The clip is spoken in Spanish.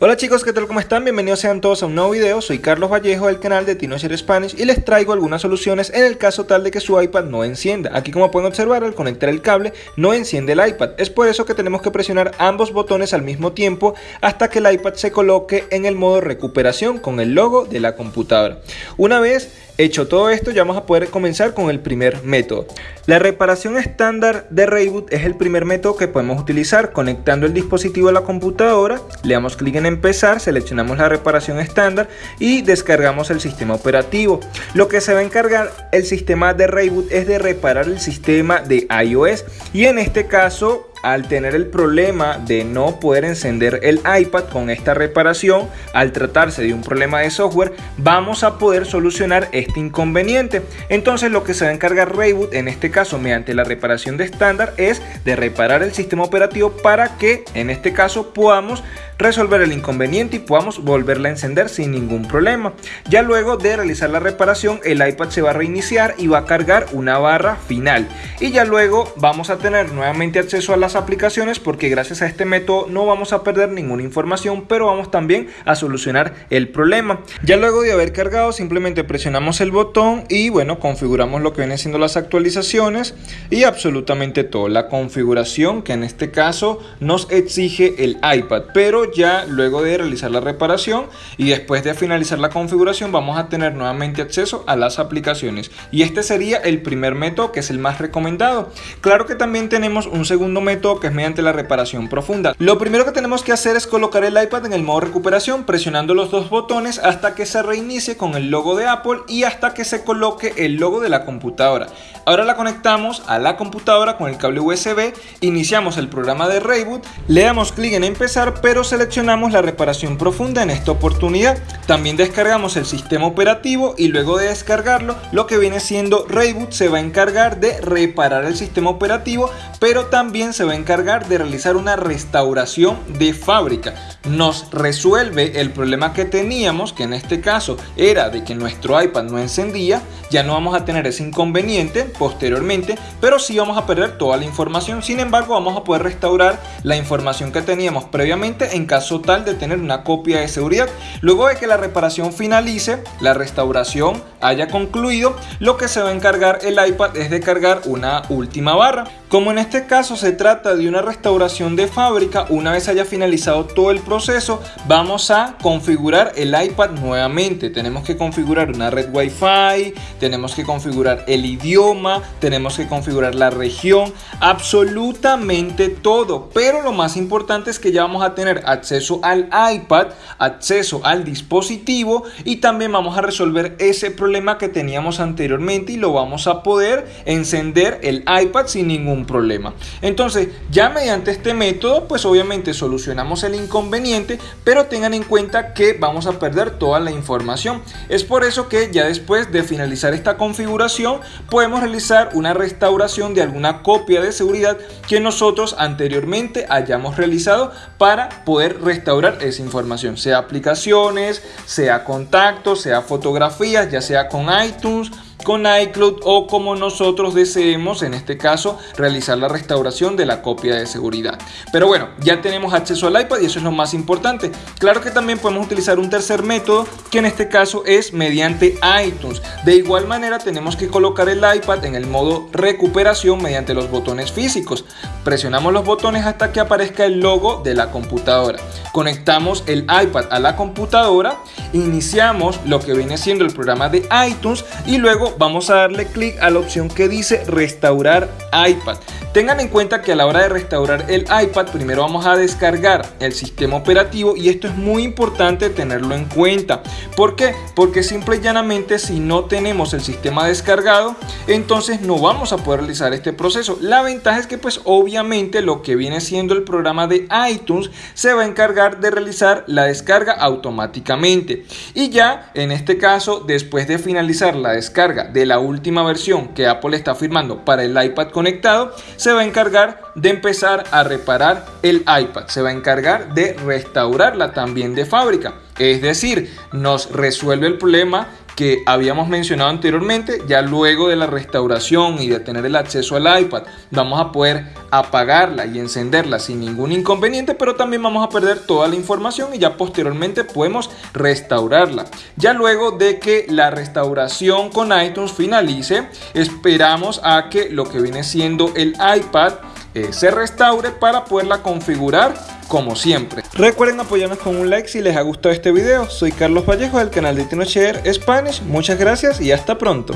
Hola chicos, ¿qué tal? ¿Cómo están? Bienvenidos sean todos a un nuevo video. Soy Carlos Vallejo del canal de Teenager Spanish y les traigo algunas soluciones en el caso tal de que su iPad no encienda. Aquí como pueden observar, al conectar el cable no enciende el iPad. Es por eso que tenemos que presionar ambos botones al mismo tiempo hasta que el iPad se coloque en el modo recuperación con el logo de la computadora. Una vez Hecho todo esto, ya vamos a poder comenzar con el primer método. La reparación estándar de Reboot es el primer método que podemos utilizar conectando el dispositivo a la computadora, le damos clic en empezar, seleccionamos la reparación estándar y descargamos el sistema operativo. Lo que se va a encargar el sistema de Reboot es de reparar el sistema de iOS y en este caso al tener el problema de no poder encender el iPad con esta reparación, al tratarse de un problema de software, vamos a poder solucionar este inconveniente. Entonces lo que se va a encargar Reboot, en este caso mediante la reparación de estándar, es de reparar el sistema operativo para que en este caso podamos resolver el inconveniente y podamos volverla a encender sin ningún problema. Ya luego de realizar la reparación el iPad se va a reiniciar y va a cargar una barra final y ya luego vamos a tener nuevamente acceso a las aplicaciones porque gracias a este método no vamos a perder ninguna información pero vamos también a solucionar el problema. Ya luego de haber cargado simplemente presionamos el botón y bueno configuramos lo que viene siendo las actualizaciones y absolutamente todo. La configuración que en este caso nos exige el iPad pero ya luego de realizar la reparación y después de finalizar la configuración vamos a tener nuevamente acceso a las aplicaciones y este sería el primer método que es el más recomendado. Claro que también tenemos un segundo método que es mediante la reparación profunda. Lo primero que tenemos que hacer es colocar el iPad en el modo recuperación presionando los dos botones hasta que se reinicie con el logo de Apple y hasta que se coloque el logo de la computadora. Ahora la conectamos a la computadora con el cable USB, iniciamos el programa de Reboot, le damos clic en empezar pero se seleccionamos la reparación profunda en esta oportunidad. También descargamos el sistema operativo y luego de descargarlo, lo que viene siendo Reboot se va a encargar de reparar el sistema operativo, pero también se va a encargar de realizar una restauración de fábrica. Nos resuelve el problema que teníamos, que en este caso era de que nuestro iPad no encendía, ya no vamos a tener ese inconveniente posteriormente, pero sí vamos a perder toda la información. Sin embargo, vamos a poder restaurar la información que teníamos previamente en caso tal de tener una copia de seguridad. Luego de que la reparación finalice, la restauración haya concluido, lo que se va a encargar el iPad es de cargar una última barra. Como en este caso se trata de una restauración de fábrica, una vez haya finalizado todo el proceso, vamos a configurar el iPad nuevamente. Tenemos que configurar una red Wi-Fi, tenemos que configurar el idioma, tenemos que configurar la región, absolutamente todo. Pero lo más importante es que ya vamos a tener acceso al iPad, acceso al dispositivo y también vamos a resolver ese problema que teníamos anteriormente y lo vamos a poder encender el iPad sin ningún problema. Entonces, ya mediante este método, pues obviamente solucionamos el inconveniente, pero tengan en cuenta que vamos a perder toda la información. Es por eso que ya después de finalizar esta configuración, podemos realizar una restauración de alguna copia de seguridad que nosotros anteriormente hayamos realizado para poder restaurar esa información, sea aplicaciones, sea contactos, sea fotografías, ya sea con iTunes, con iCloud o como nosotros deseemos, en este caso, realizar la restauración de la copia de seguridad. Pero bueno, ya tenemos acceso al iPad y eso es lo más importante. Claro que también podemos utilizar un tercer método que en este caso es mediante iTunes. De igual manera tenemos que colocar el iPad en el modo recuperación mediante los botones físicos. Presionamos los botones hasta que aparezca el logo de la computadora. Conectamos el iPad a la computadora, iniciamos lo que viene siendo el programa de iTunes y luego vamos a darle clic a la opción que dice restaurar iPad. Tengan en cuenta que a la hora de restaurar el iPad primero vamos a descargar el sistema operativo y esto es muy importante tenerlo en cuenta. ¿Por qué? Porque simple y llanamente si no tenemos el sistema descargado entonces no vamos a poder realizar este proceso. La ventaja es que pues obviamente lo que viene siendo el programa de iTunes se va a encargar de realizar la descarga automáticamente. Y ya en este caso después de finalizar la descarga de la última versión que Apple está firmando para el iPad conectado se va a encargar de empezar a reparar el iPad, se va a encargar de restaurarla también de fábrica. Es decir, nos resuelve el problema que habíamos mencionado anteriormente, ya luego de la restauración y de tener el acceso al iPad, vamos a poder apagarla y encenderla sin ningún inconveniente, pero también vamos a perder toda la información y ya posteriormente podemos restaurarla. Ya luego de que la restauración con iTunes finalice, esperamos a que lo que viene siendo el iPad eh, se restaure para poderla configurar como siempre. Recuerden apoyarnos con un like si les ha gustado este video. Soy Carlos Vallejo del canal de TinoShare Spanish. Muchas gracias y hasta pronto.